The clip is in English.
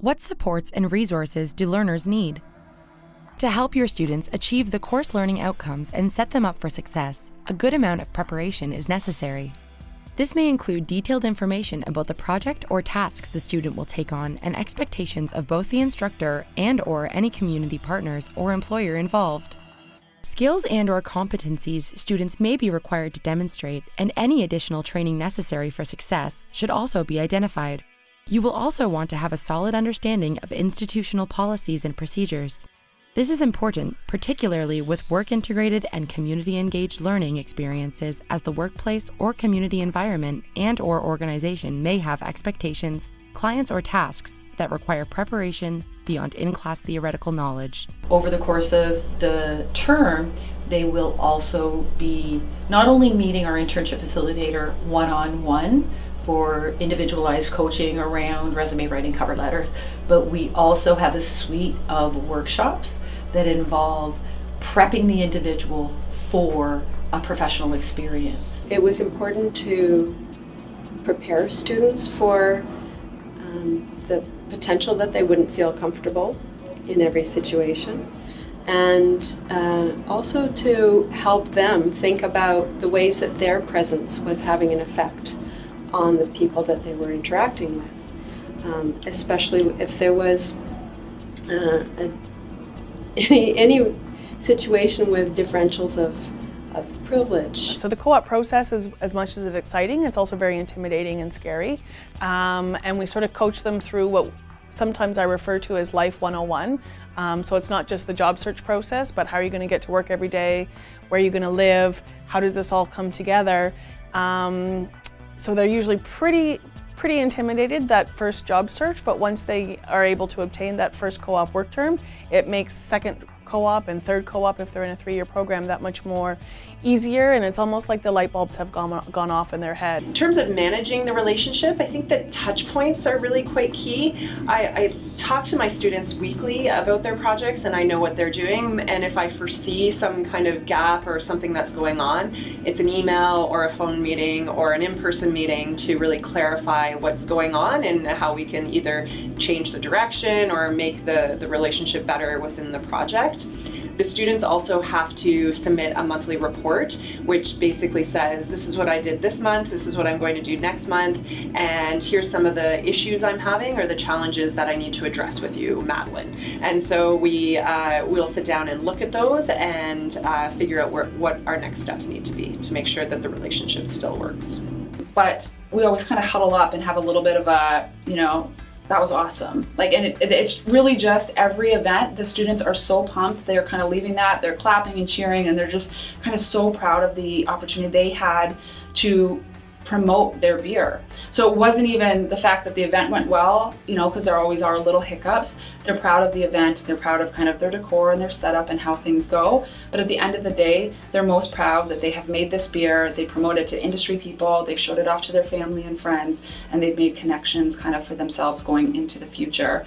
What supports and resources do learners need? To help your students achieve the course learning outcomes and set them up for success, a good amount of preparation is necessary. This may include detailed information about the project or tasks the student will take on and expectations of both the instructor and or any community partners or employer involved. Skills and or competencies students may be required to demonstrate and any additional training necessary for success should also be identified. You will also want to have a solid understanding of institutional policies and procedures. This is important, particularly with work-integrated and community-engaged learning experiences as the workplace or community environment and or organization may have expectations, clients or tasks that require preparation beyond in-class theoretical knowledge. Over the course of the term, they will also be not only meeting our internship facilitator one-on-one, -on -one, for individualized coaching around resume writing cover letters, but we also have a suite of workshops that involve prepping the individual for a professional experience. It was important to prepare students for um, the potential that they wouldn't feel comfortable in every situation and uh, also to help them think about the ways that their presence was having an effect on the people that they were interacting with, um, especially if there was uh, a, any, any situation with differentials of, of privilege. So the co-op process is, as much as it's exciting, it's also very intimidating and scary. Um, and we sort of coach them through what sometimes I refer to as Life 101. Um, so it's not just the job search process, but how are you going to get to work every day? Where are you going to live? How does this all come together? Um, so they're usually pretty, pretty intimidated that first job search, but once they are able to obtain that first co-op work term, it makes second co-op and third co-op if they're in a three-year program that much more easier and it's almost like the light bulbs have gone, gone off in their head. In terms of managing the relationship, I think that touch points are really quite key. I, I talk to my students weekly about their projects and I know what they're doing and if I foresee some kind of gap or something that's going on, it's an email or a phone meeting or an in-person meeting to really clarify what's going on and how we can either change the direction or make the, the relationship better within the project. The students also have to submit a monthly report, which basically says, this is what I did this month, this is what I'm going to do next month, and here's some of the issues I'm having or the challenges that I need to address with you, Madeline. And so we uh, will sit down and look at those and uh, figure out where, what our next steps need to be to make sure that the relationship still works. But we always kind of huddle up and have a little bit of a, you know, that was awesome. Like, and it, it's really just every event, the students are so pumped. They're kind of leaving that, they're clapping and cheering, and they're just kind of so proud of the opportunity they had to promote their beer. So it wasn't even the fact that the event went well, you know, because there always are little hiccups. They're proud of the event, they're proud of kind of their decor and their setup and how things go. But at the end of the day, they're most proud that they have made this beer, they promote it to industry people, they've showed it off to their family and friends, and they've made connections kind of for themselves going into the future.